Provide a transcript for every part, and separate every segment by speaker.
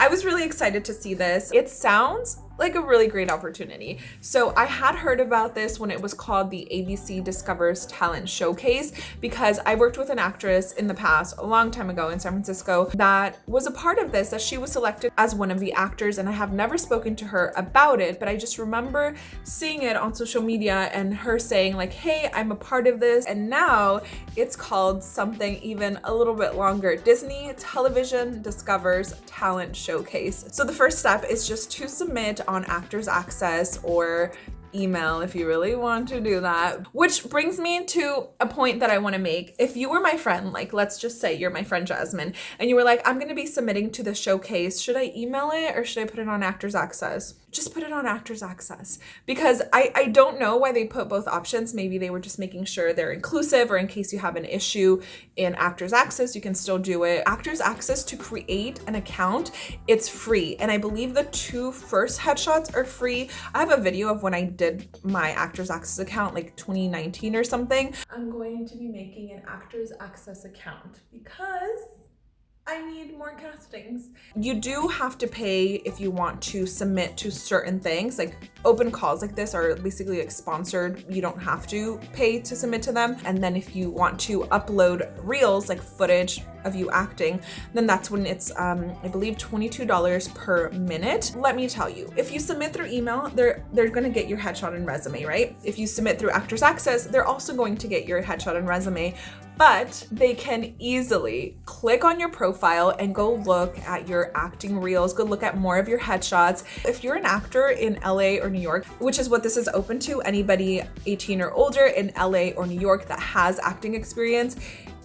Speaker 1: I was really excited to see this. It sounds like a really great opportunity. So I had heard about this when it was called the ABC Discovers Talent Showcase because I worked with an actress in the past, a long time ago in San Francisco, that was a part of this, that she was selected as one of the actors and I have never spoken to her about it, but I just remember seeing it on social media and her saying like, hey, I'm a part of this. And now it's called something even a little bit longer, Disney Television Discovers Talent Showcase. So the first step is just to submit on Actors Access or email if you really want to do that. Which brings me to a point that I want to make. If you were my friend, like let's just say you're my friend Jasmine, and you were like, I'm going to be submitting to the showcase. Should I email it or should I put it on Actors Access? Just put it on Actors Access because I, I don't know why they put both options. Maybe they were just making sure they're inclusive or in case you have an issue in Actors Access, you can still do it. Actors Access to create an account, it's free. And I believe the two first headshots are free. I have a video of when I did my Actors Access account like 2019 or something. I'm going to be making an Actors Access account because I need more castings. You do have to pay if you want to submit to certain things like open calls like this are basically like sponsored. You don't have to pay to submit to them. And then if you want to upload reels like footage of you acting, then that's when it's, um, I believe $22 per minute. Let me tell you, if you submit through email, they're, they're gonna get your headshot and resume, right? If you submit through Actors Access, they're also going to get your headshot and resume, but they can easily click on your profile and go look at your acting reels, go look at more of your headshots. If you're an actor in LA or New York, which is what this is open to, anybody 18 or older in LA or New York that has acting experience,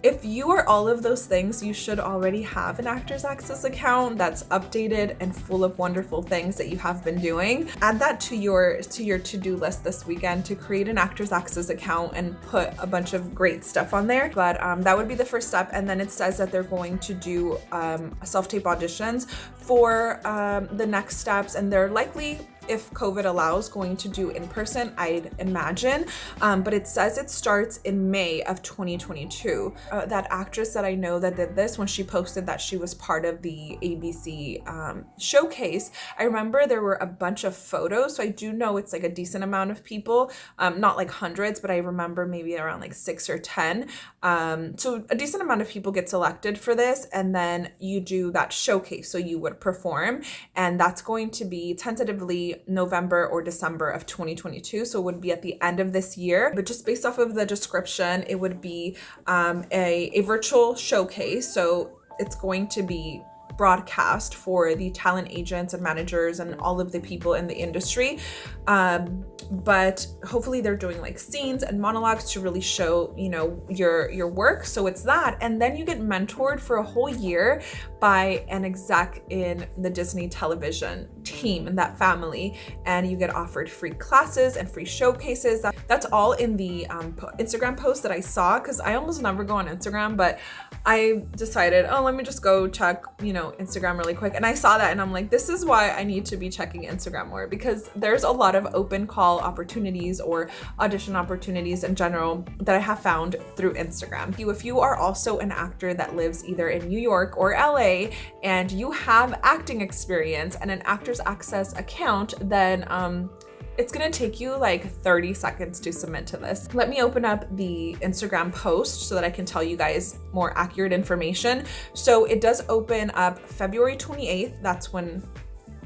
Speaker 1: if you are all of those things, you should already have an Actors Access account that's updated and full of wonderful things that you have been doing. Add that to your to your to-do list this weekend to create an Actors Access account and put a bunch of great stuff on there. But um, that would be the first step. And then it says that they're going to do um, self-tape auditions for um, the next steps and they're likely if COVID allows, going to do in person, I'd imagine. Um, but it says it starts in May of 2022. Uh, that actress that I know that did this, when she posted that she was part of the ABC um, showcase, I remember there were a bunch of photos. So I do know it's like a decent amount of people, um, not like hundreds, but I remember maybe around like six or 10. Um, so a decent amount of people get selected for this. And then you do that showcase. So you would perform and that's going to be tentatively November or December of 2022. So it would be at the end of this year. But just based off of the description, it would be um, a, a virtual showcase. So it's going to be broadcast for the talent agents and managers and all of the people in the industry. Um, but hopefully they're doing like scenes and monologues to really show, you know, your your work. So it's that. And then you get mentored for a whole year by an exec in the Disney television team and that family. And you get offered free classes and free showcases. That's all in the um, Instagram post that I saw because I almost never go on Instagram, but I decided, oh, let me just go check, you know, Instagram really quick. And I saw that and I'm like, this is why I need to be checking Instagram more because there's a lot of open call opportunities or audition opportunities in general that I have found through Instagram. You, if you are also an actor that lives either in New York or LA and you have acting experience and an Actors Access account, then um, it's gonna take you like 30 seconds to submit to this. Let me open up the Instagram post so that I can tell you guys more accurate information. So it does open up February 28th. That's when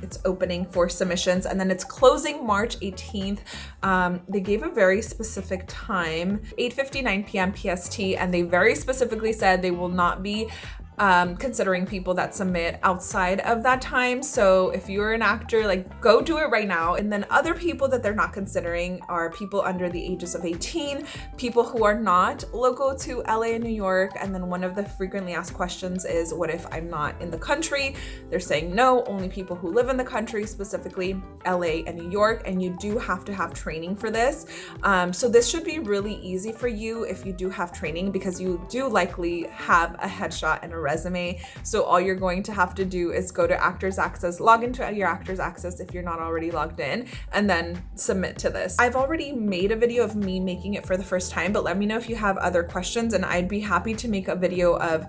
Speaker 1: it's opening for submissions and then it's closing March 18th. Um, they gave a very specific time, 8.59 p.m. PST, and they very specifically said they will not be um, considering people that submit outside of that time. So if you're an actor, like go do it right now. And then other people that they're not considering are people under the ages of 18, people who are not local to LA and New York. And then one of the frequently asked questions is, what if I'm not in the country? They're saying no, only people who live in the country, specifically LA and New York. And you do have to have training for this. Um, so this should be really easy for you if you do have training because you do likely have a headshot and a resume. So all you're going to have to do is go to Actors Access, log into your Actors Access if you're not already logged in, and then submit to this. I've already made a video of me making it for the first time, but let me know if you have other questions and I'd be happy to make a video of,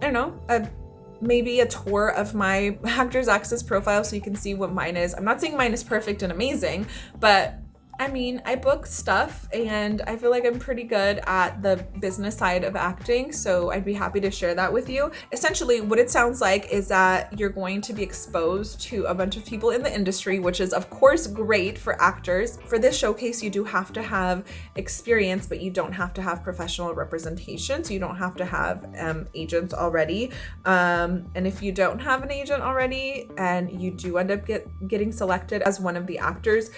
Speaker 1: I don't know, a maybe a tour of my Actors Access profile so you can see what mine is. I'm not saying mine is perfect and amazing, but I mean, I book stuff and I feel like I'm pretty good at the business side of acting, so I'd be happy to share that with you. Essentially, what it sounds like is that you're going to be exposed to a bunch of people in the industry, which is of course great for actors. For this showcase, you do have to have experience, but you don't have to have professional representation, so you don't have to have um, agents already. Um, and if you don't have an agent already and you do end up get, getting selected as one of the actors,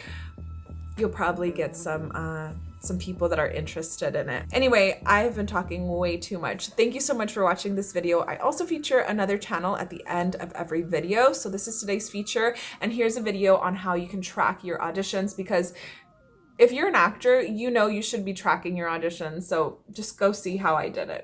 Speaker 1: you'll probably get some uh, some people that are interested in it. Anyway, I've been talking way too much. Thank you so much for watching this video. I also feature another channel at the end of every video. So this is today's feature. And here's a video on how you can track your auditions because if you're an actor, you know you should be tracking your auditions. So just go see how I did it.